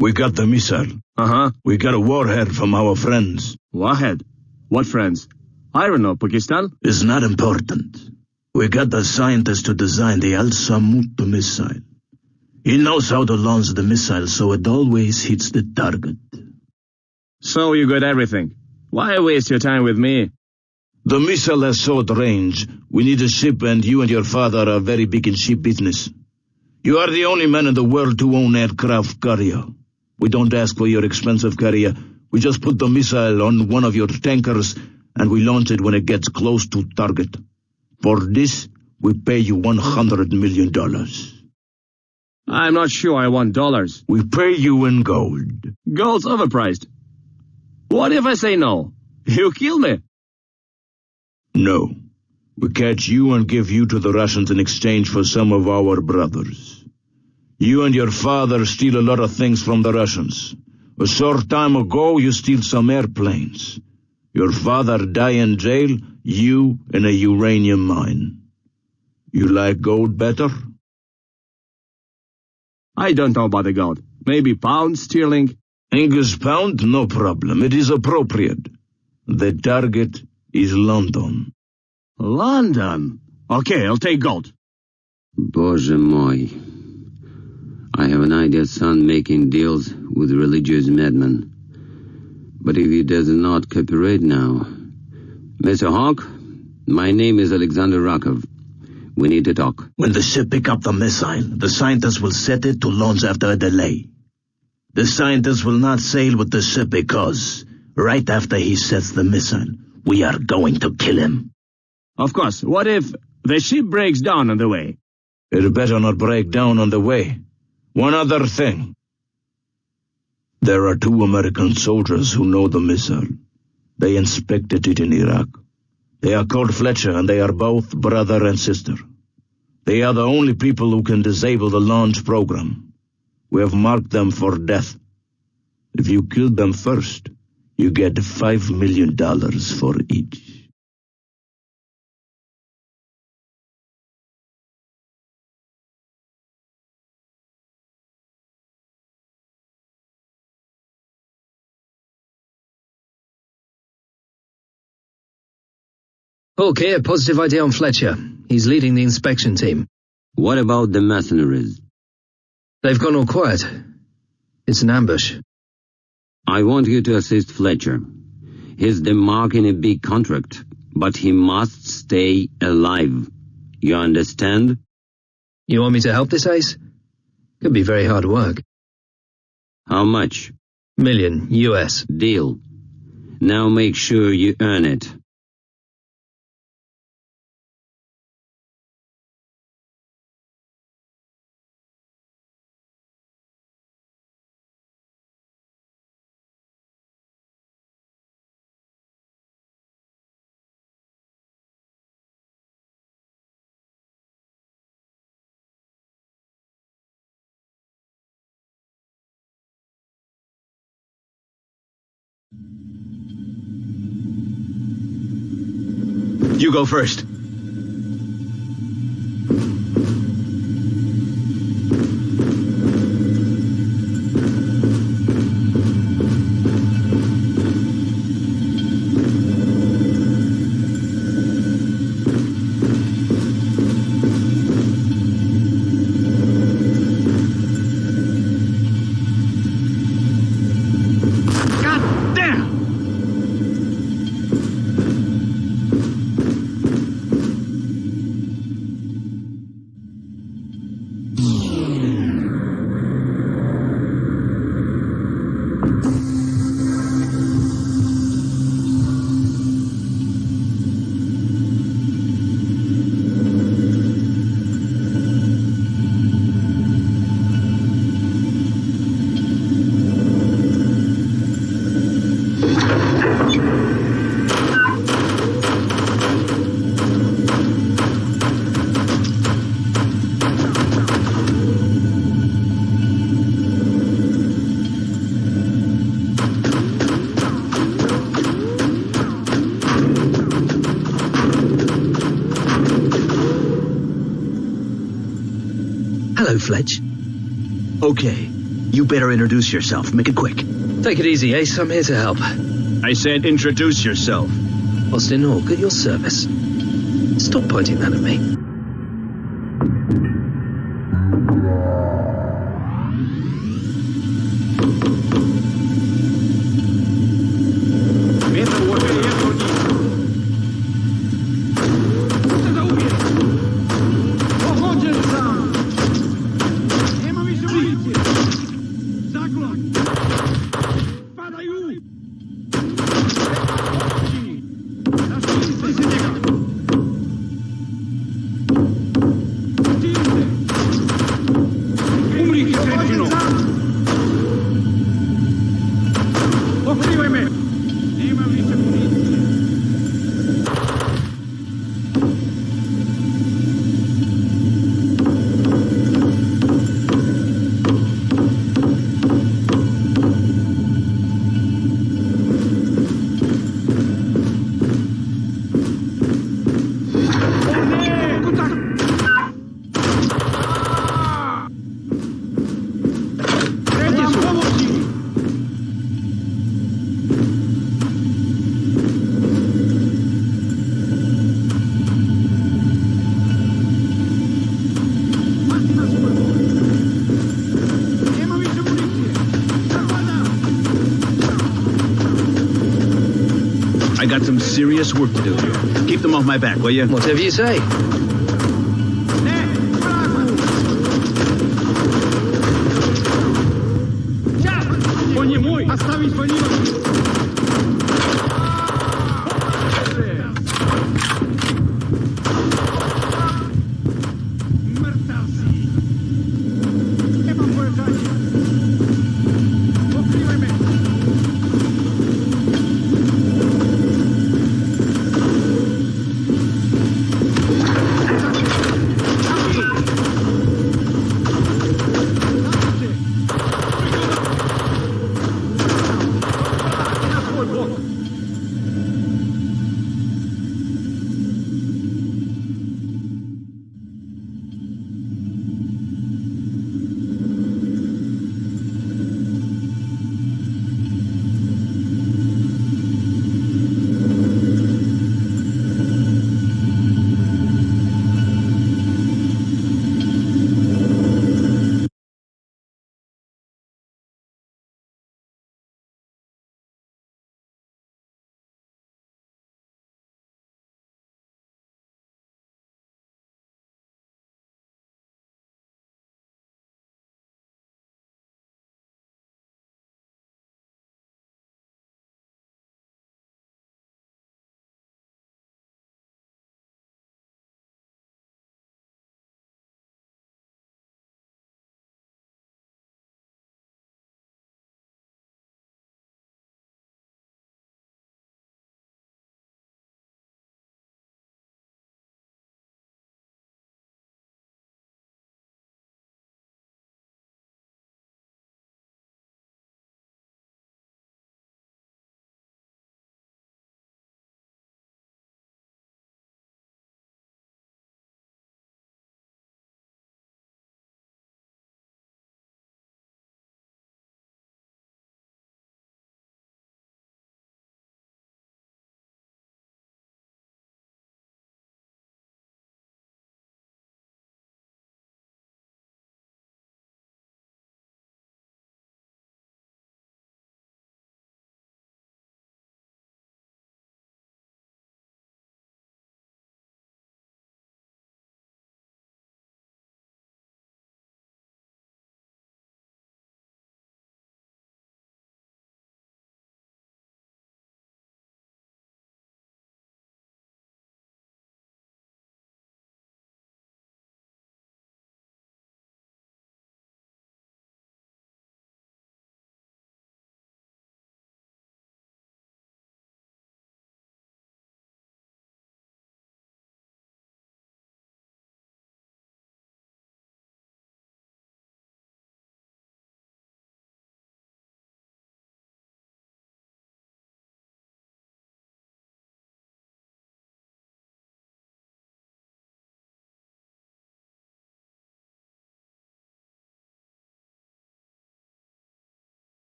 We got the missile. Uh-huh. We got a warhead from our friends. Warhead? What friends? I don't know, Pakistan? It's not important. We got the scientist to design the Al-Samoud missile. He knows how to launch the missile so it always hits the target. So you got everything. Why waste your time with me? The missile has short range. We need a ship and you and your father are very big in ship business. You are the only man in the world to own aircraft carrier. We don't ask for your expensive carrier. We just put the missile on one of your tankers and we launch it when it gets close to target. For this, we pay you $100 million. I'm not sure I want dollars. We pay you in gold. Gold's overpriced. What if I say no? You kill me. No. We catch you and give you to the Russians in exchange for some of our brothers. You and your father steal a lot of things from the Russians. A short time ago, you steal some airplanes. Your father die in jail, you in a uranium mine. You like gold better? I don't know about the gold. Maybe pound sterling? English pound, no problem. It is appropriate. The target is London. London? Okay, I'll take gold. Боже мой. I have an idea son making deals with religious madmen. But if he does not cooperate now... Mr. Hawk, my name is Alexander Rakov. We need to talk. When the ship pick up the missile, the scientists will set it to launch after a delay. The scientists will not sail with the ship because, right after he sets the missile, we are going to kill him. Of course, what if the ship breaks down on the way? It better not break down on the way. One other thing. There are two American soldiers who know the missile. They inspected it in Iraq. They are called Fletcher and they are both brother and sister. They are the only people who can disable the launch program. We have marked them for death. If you kill them first, you get five million dollars for each. Okay, a positive idea on Fletcher. He's leading the inspection team. What about the mercenaries? They've gone all quiet. It's an ambush. I want you to assist Fletcher. He's the mark in a big contract, but he must stay alive. You understand? You want me to help this ace? Could be very hard work. How much? Million, US. Deal. Now make sure you earn it. You go first. Hello, Fletch. Okay, You better introduce yourself. Make it quick. Take it easy, Ace. I'm here to help. I said introduce yourself. Austin Hawk, at your service. Stop pointing that at me. I got some serious work to do. Keep them off my back, will you? Whatever you say.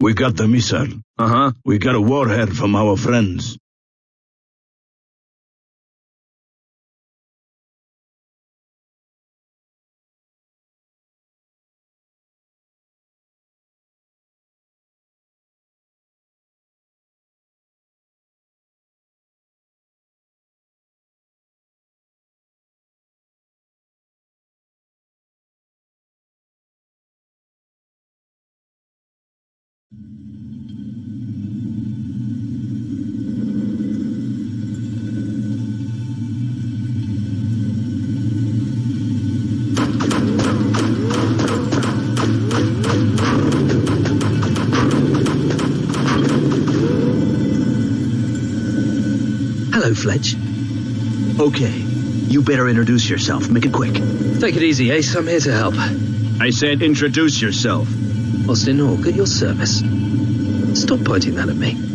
We got the missile. Uh-huh. We got a warhead from our friends. Hello, Fletch. Okay. You better introduce yourself. Make it quick. Take it easy, Ace. I'm here to help. I said introduce yourself. Austin Hawk, at your service. Stop pointing that at me.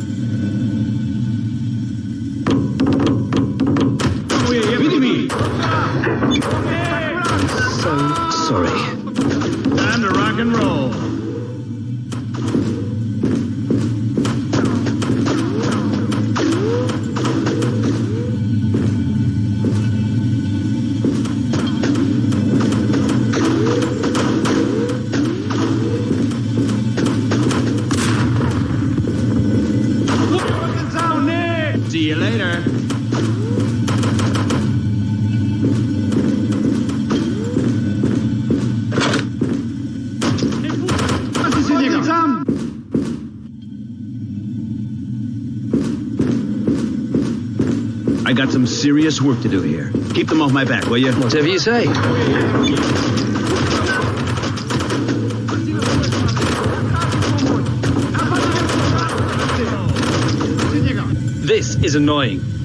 I got some serious work to do here. Keep them off my back, will you? Whatever you say. This is annoying.